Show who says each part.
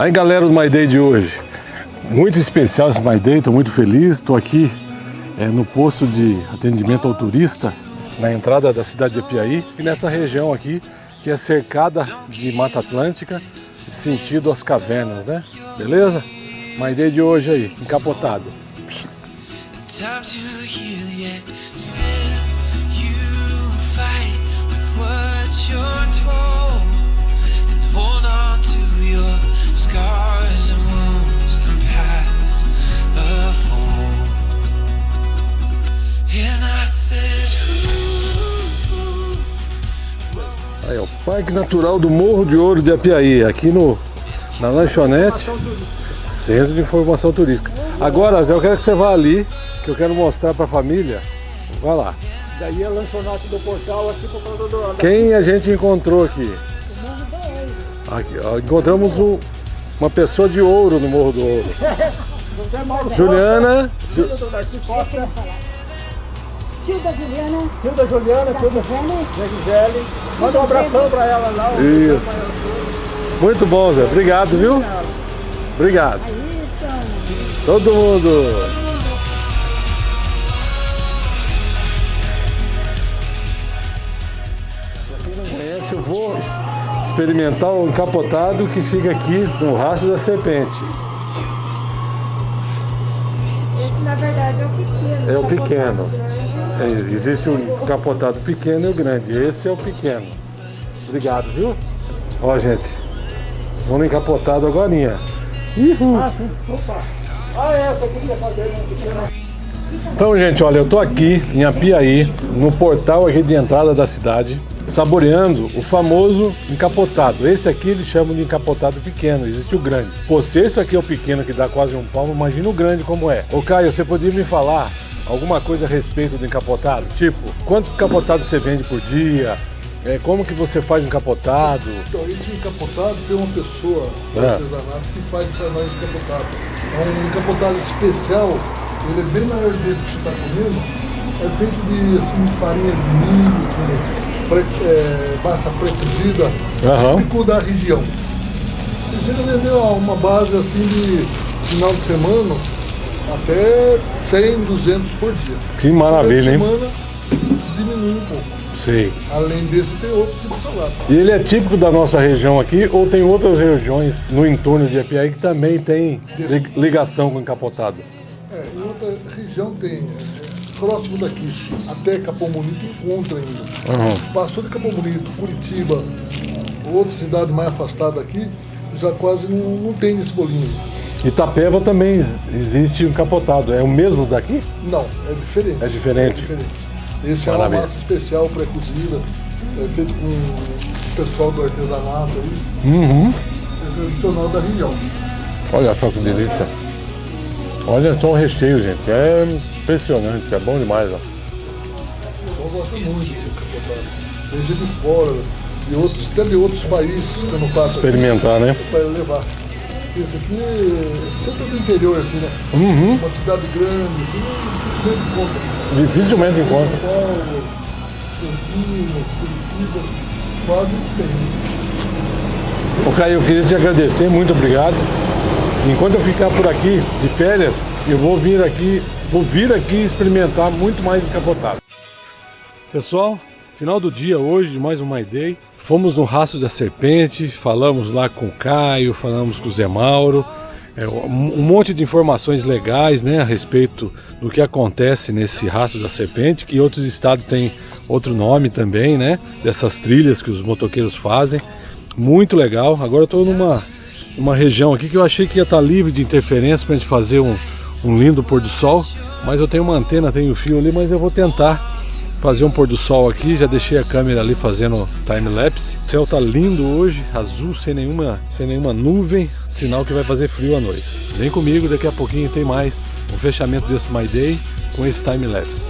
Speaker 1: Aí galera do My Day de hoje, muito especial esse My Day, estou muito feliz, estou aqui é, no posto de atendimento ao turista, na entrada da cidade de Apiaí e nessa região aqui que é cercada de Mata Atlântica, sentido as cavernas, né? Beleza? My Day de hoje aí, encapotado. Aí, ó, Parque Natural do Morro de Ouro de Apiaí, aqui no, na lanchonete, Centro de Informação Turística. Agora, Zé, eu quero que você vá ali, que eu quero mostrar para a família. Vai lá.
Speaker 2: Daí a lanchonete do portal aqui por causa do...
Speaker 1: Quem a gente encontrou aqui? Aqui, ó, encontramos um, uma pessoa de ouro no Morro do Ouro. Juliana.
Speaker 2: Tio da Juliana. Tio da Juliana, tio da Gisele. Manda um abração pra ela lá.
Speaker 1: Isso. Muito bom, Zé. Obrigado, viu? Obrigado. Todo mundo. Pra quem não conhece, eu vou experimentar o encapotado que fica aqui no rastro da serpente.
Speaker 3: É o pequeno.
Speaker 1: É pequeno. Existe o encapotado pequeno e o grande. Esse é o pequeno. Obrigado, viu? Ó, gente. Vamos encapotado agora.
Speaker 2: Ah, opa. Ah, é, essa aqui que fazer, né?
Speaker 1: Então, gente, olha, eu tô aqui em Apiaí, no portal aqui de entrada da cidade, saboreando o famoso encapotado. Esse aqui eles chamam de encapotado pequeno, existe o grande. Pô, se esse aqui é o pequeno que dá quase um palmo, imagina o grande como é. Ô Caio, você podia me falar alguma coisa a respeito do encapotado? Tipo, quantos encapotados você vende por dia? É, como que você faz encapotado?
Speaker 4: Então, esse encapotado tem uma pessoa do
Speaker 1: É.
Speaker 4: artesanato que faz para nós encapotado. É um encapotado especial, ele é bem maior do que você está comendo, é feito de assim, farinha de milho, com pre, é, massa pré-cozida,
Speaker 1: Aham.
Speaker 4: típico da região. Chega a vender ó, uma base assim de final de semana, até 100, 200 por dia.
Speaker 1: Que maravilha, hein?
Speaker 4: Durante a semana diminui um pouco.
Speaker 1: Sei.
Speaker 4: Além desse, tem outro tipo de salada.
Speaker 1: E ele é típico da nossa região aqui ou tem outras regiões no entorno de Apiaí que também tem li- ligação com encapotado?
Speaker 4: É, em outra região tem, é, próximo daqui, até Capão Bonito encontra ainda.
Speaker 1: Aham.
Speaker 4: Passou de Capão Bonito, Curitiba, outra cidade mais afastada aqui, já quase não, não tem esse bolinho.
Speaker 1: Itapeva também ex- existe encapotado. É o mesmo daqui?
Speaker 4: Não, é diferente.
Speaker 1: É diferente.
Speaker 4: É diferente. Esse é
Speaker 1: Maravilha.
Speaker 4: uma massa especial pré-cozida, é feito com o pessoal do artesanato aí,
Speaker 1: Uhum.
Speaker 4: é tradicional da região.
Speaker 1: Olha só que delícia. Olha só o recheio, gente. É impressionante, é bom demais. Ó.
Speaker 4: Eu gosto muito de fora, de outros, até de outros países que eu não faço aqui.
Speaker 1: Experimentar, né?
Speaker 4: para levar. Esse aqui é sempre do interior, assim, né?
Speaker 1: Uhum.
Speaker 4: Uma cidade grande, assim, dificilmente encontra.
Speaker 1: Dificilmente encontra.
Speaker 4: São Paulo, Campinas, Curitiba, quase tem.
Speaker 1: Ô Caio, eu queria te agradecer, muito obrigado. Enquanto eu ficar por aqui de férias, eu vou vir aqui, vou vir aqui experimentar muito mais encapotado. Pessoal, final do dia hoje mais um My Day. Fomos no Rastro da Serpente, falamos lá com o Caio, falamos com o Zé Mauro. É, um monte de informações legais né, a respeito do que acontece nesse Rastro da Serpente, que outros estados têm outro nome também, né? Dessas trilhas que os motoqueiros fazem. Muito legal. Agora eu estou numa uma região aqui que eu achei que ia estar livre de interferência para a gente fazer um, um lindo pôr do sol. Mas eu tenho uma antena, tenho fio ali, mas eu vou tentar fazer um pôr do sol aqui. Já deixei a câmera ali fazendo time-lapse. O céu tá lindo hoje, azul, sem nenhuma, sem nenhuma nuvem. Sinal que vai fazer frio à noite. Vem comigo, daqui a pouquinho tem mais um fechamento desse My Day com esse time-lapse.